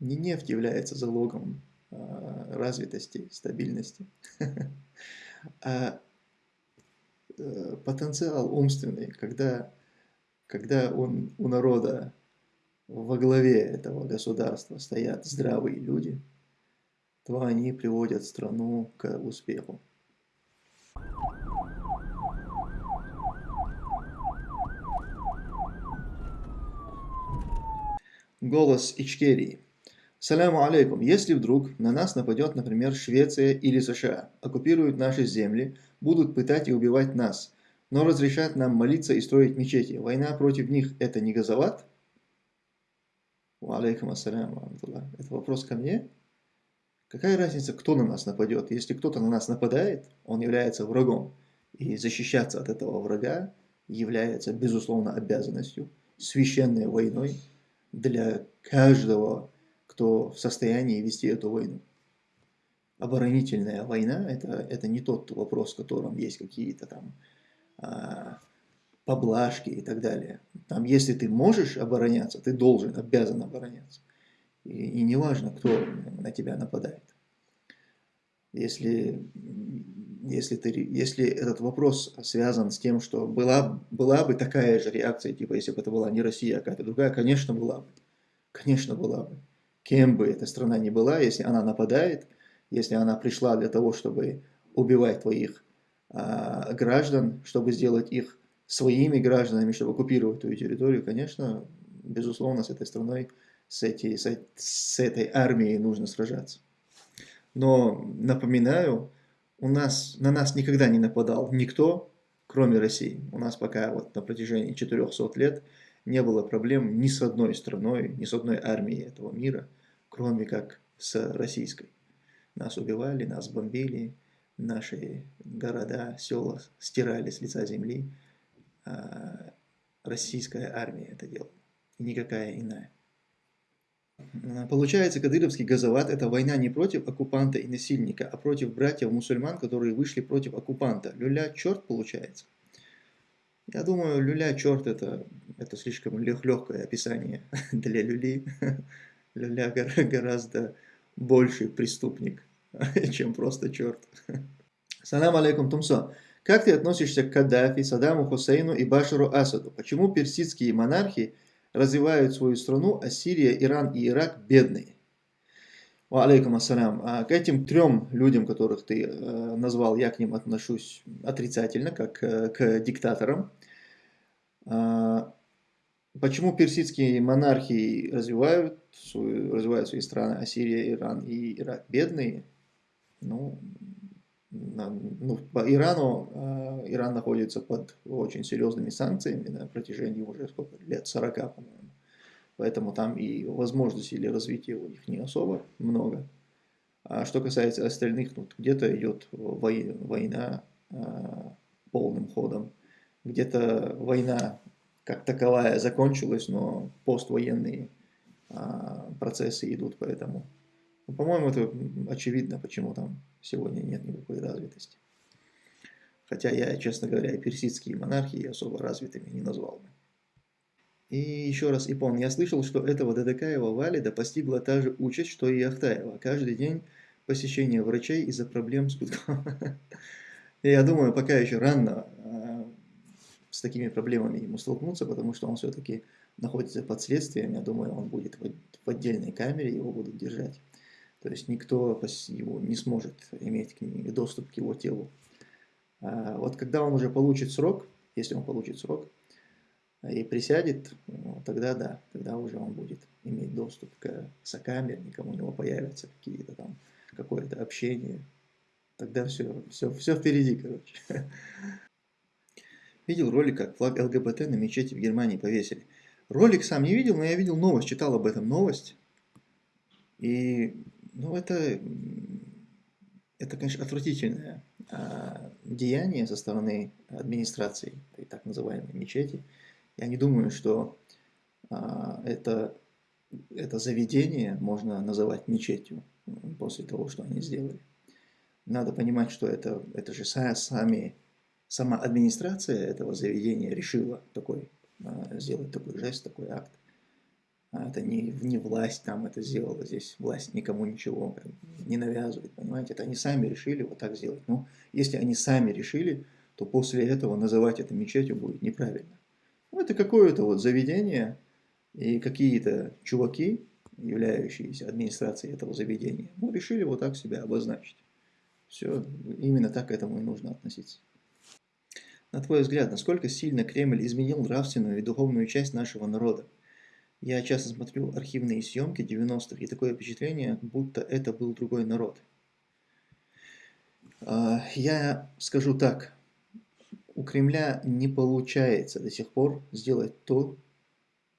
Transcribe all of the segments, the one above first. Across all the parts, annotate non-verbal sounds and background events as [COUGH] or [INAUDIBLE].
Не нефть является залогом а, развитости, стабильности, [LAUGHS] а э, потенциал умственный, когда, когда он, у народа во главе этого государства стоят здравые люди, то они приводят страну к успеху. Голос Ичкерии. Саляму алейкум. Если вдруг на нас нападет, например, Швеция или США, оккупируют наши земли, будут пытать и убивать нас, но разрешат нам молиться и строить мечети, война против них – это не газоват? Алейкум ассаляму. Это вопрос ко мне? Какая разница, кто на нас нападет? Если кто-то на нас нападает, он является врагом. И защищаться от этого врага является, безусловно, обязанностью, священной войной – для каждого, кто в состоянии вести эту войну. Оборонительная война это, – это не тот вопрос, в котором есть какие-то там а, поблажки и так далее. Там, если ты можешь обороняться, ты должен, обязан обороняться. И, и не важно, кто на тебя нападает. Если, если, ты, если этот вопрос связан с тем, что была, была бы такая же реакция, типа если бы это была не Россия, а какая-то другая, конечно, была бы. Конечно, была бы. Кем бы эта страна ни была, если она нападает, если она пришла для того, чтобы убивать твоих а, граждан, чтобы сделать их своими гражданами, чтобы оккупировать твою территорию, конечно, безусловно, с этой страной, с, эти, с, с этой армией нужно сражаться. Но напоминаю, у нас, на нас никогда не нападал никто, кроме России. У нас пока вот на протяжении 400 лет не было проблем ни с одной страной, ни с одной армией этого мира, кроме как с российской. Нас убивали, нас бомбили, наши города, села стирали с лица земли. А российская армия это делала, и никакая иная. Получается, кадыровский газоват – это война не против оккупанта и насильника, а против братьев-мусульман, которые вышли против оккупанта. Люля – черт получается. Я думаю, люля – черт – это, это слишком легкое описание [LAUGHS] для люли. Люля [LAUGHS] гораздо больший преступник, [LAUGHS] чем просто черт. Салам алейкум, Тумсо. Как ты относишься к Каддафи, Саддаму Хусейну и Башару Асаду? Почему персидские монархии – развивают свою страну, а Сирия, Иран и Ирак бедные. Алейкум ассалям. А к этим трем людям, которых ты э, назвал, я к ним отношусь отрицательно, как э, к диктаторам. А, почему персидские монархии развивают, свою, развивают свои страны, а Сирия, Иран и Ирак бедные? Ну, ну, по Ирану, э, Иран находится под очень серьезными санкциями на протяжении уже сколько лет, 40, по-моему. Поэтому там и возможностей для развития у них не особо много. А что касается остальных, ну, где-то идет война э, полным ходом, где-то война как таковая закончилась, но поствоенные э, процессы идут, поэтому ну, по-моему, это очевидно, почему там сегодня нет никакой развитости. Хотя я, честно говоря, и персидские монархии особо развитыми не назвал бы. И еще раз, Ипон, я слышал, что этого Дадакаева Валида постигла та же участь, что и Ахтаева. Каждый день посещение врачей из-за проблем с гудком. [LAUGHS] Я думаю, пока еще рано а, с такими проблемами ему столкнуться, потому что он все-таки находится под следствием. Я думаю, он будет в отдельной камере, его будут держать. То есть никто его не сможет иметь к ним доступ к его телу. А вот когда он уже получит срок, если он получит срок, и присядет, ну, тогда да, тогда уже он будет иметь доступ к сокамерникам, у него появятся какие-то там, какое-то общение. Тогда все, все, все впереди, короче. [LAUGHS] Видел ролик, как флаг ЛГБТ на мечети в Германии повесили. Ролик сам не видел, но я видел новость, читал об этом новость. И ну, это, это конечно, отвратительное а, деяние со стороны администрации этой так называемой мечети. Я не думаю, что а, это, это заведение можно называть мечетью после того, что они сделали. Надо понимать, что это, это же сами, сама администрация этого заведения решила такой, а, сделать такой жест, такой акт. А это не, не власть там это сделала, здесь власть никому ничего не навязывает, понимаете? Это они сами решили вот так сделать. Но если они сами решили, то после этого называть это мечетью будет неправильно. Ну, это какое-то вот заведение, и какие-то чуваки, являющиеся администрацией этого заведения, ну, решили вот так себя обозначить. Все, именно так к этому и нужно относиться. На твой взгляд, насколько сильно Кремль изменил нравственную и духовную часть нашего народа? Я часто смотрю архивные съемки 90-х, и такое впечатление, будто это был другой народ. А, я скажу так, у Кремля не получается до сих пор сделать то,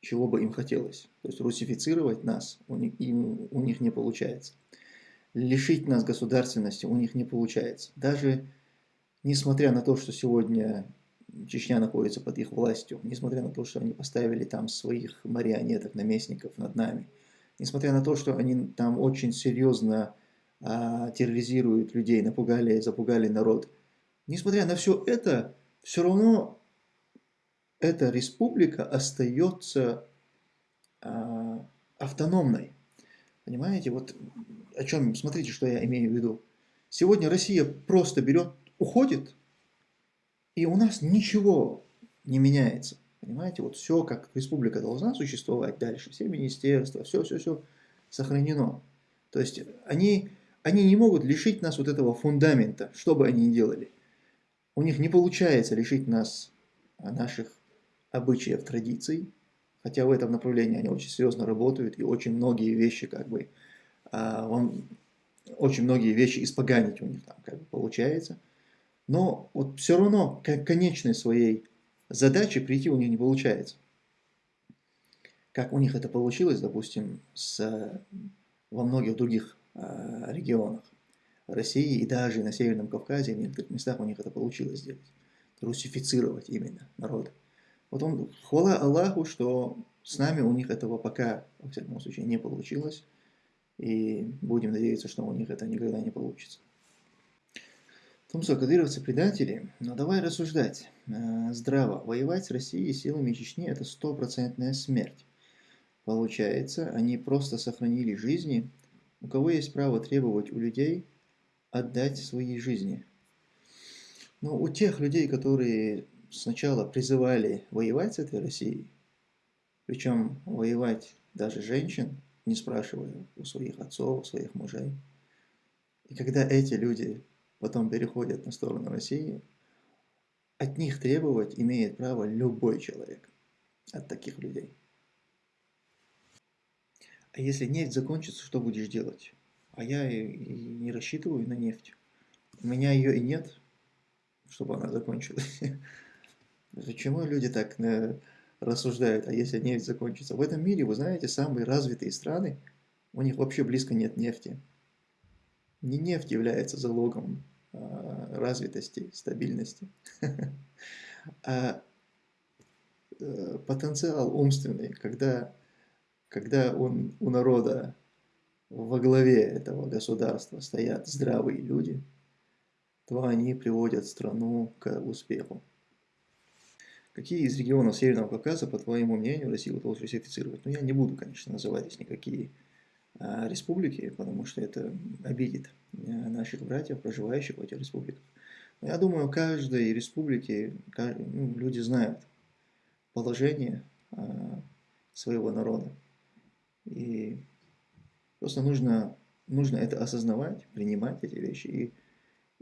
чего бы им хотелось. То есть русифицировать нас у них, им, у них не получается. Лишить нас государственности у них не получается. Даже несмотря на то, что сегодня Чечня находится под их властью, несмотря на то, что они поставили там своих марионеток, наместников над нами, несмотря на то, что они там очень серьезно а, терроризируют людей, напугали, запугали народ, несмотря на все это, все равно эта республика остается а, автономной. Понимаете, вот о чем, смотрите, что я имею в виду. Сегодня Россия просто берет, уходит, и у нас ничего не меняется. Понимаете, вот все, как республика должна существовать дальше, все министерства, все-все-все сохранено. То есть они, они не могут лишить нас вот этого фундамента, что бы они ни делали. У них не получается лишить нас наших обычаев, традиций, хотя в этом направлении они очень серьезно работают, и очень многие вещи, как бы, а, он, очень многие вещи испоганить у них там как бы получается. Но вот все равно к конечной своей задаче прийти у них не получается. Как у них это получилось, допустим, с, во многих других э, регионах России и даже на Северном Кавказе, в некоторых местах у них это получилось сделать. Русифицировать именно народ. Вот он, хвала Аллаху, что с нами у них этого пока, во всяком случае, не получилось. И будем надеяться, что у них это никогда не получится. Тумсо, кадыровцы предатели, но давай рассуждать. Э, здраво, воевать с Россией силами Чечни – это стопроцентная смерть. Получается, они просто сохранили жизни. У кого есть право требовать у людей отдать свои жизни? Но у тех людей, которые сначала призывали воевать с этой Россией, причем воевать даже женщин, не спрашивая у своих отцов, у своих мужей. И когда эти люди потом переходят на сторону России, от них требовать имеет право любой человек, от таких людей. А если нефть закончится, что будешь делать? А я и, и не рассчитываю на нефть. У меня ее и нет, чтобы она закончилась. [LAUGHS] Почему люди так э, рассуждают, а если нефть закончится? В этом мире, вы знаете, самые развитые страны, у них вообще близко нет нефти. Не нефть является залогом э, развитости, стабильности, [LAUGHS] а э, потенциал умственный, когда, когда он, у народа во главе этого государства стоят здравые люди, то они приводят страну к успеху. Какие из регионов Северного Кавказа, по твоему мнению, Россия удалось русифицировать? Ну, я не буду, конечно, называть здесь никакие республики, потому что это обидит а, наших братьев, проживающих в этих республиках. Но я думаю, в каждой республике ну, люди знают положение а, своего народа. И просто нужно, нужно это осознавать, принимать эти вещи и,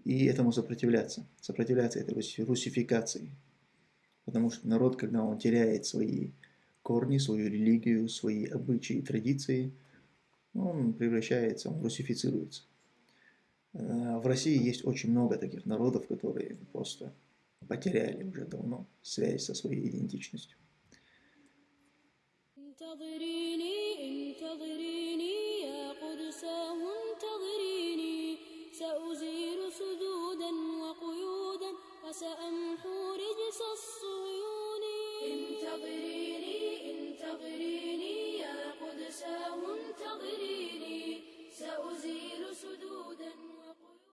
и этому сопротивляться. Сопротивляться этой русификации. Потому что народ, когда он теряет свои корни, свою религию, свои обычаи и традиции, он превращается, он русифицируется. Э, в России есть очень много таких народов, которые просто потеряли уже давно связь со своей идентичностью.